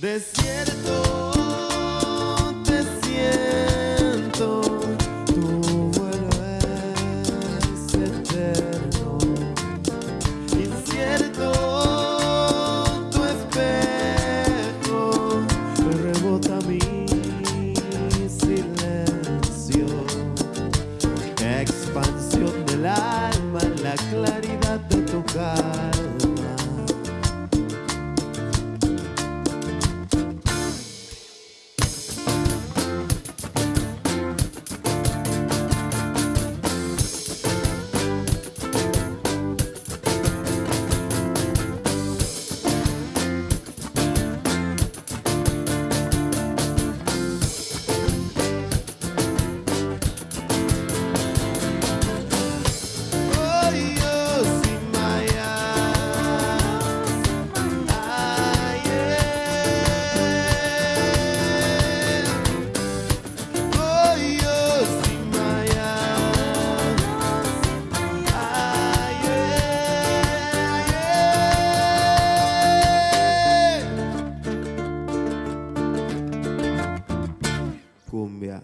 Desierto. Cumbia.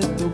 De tu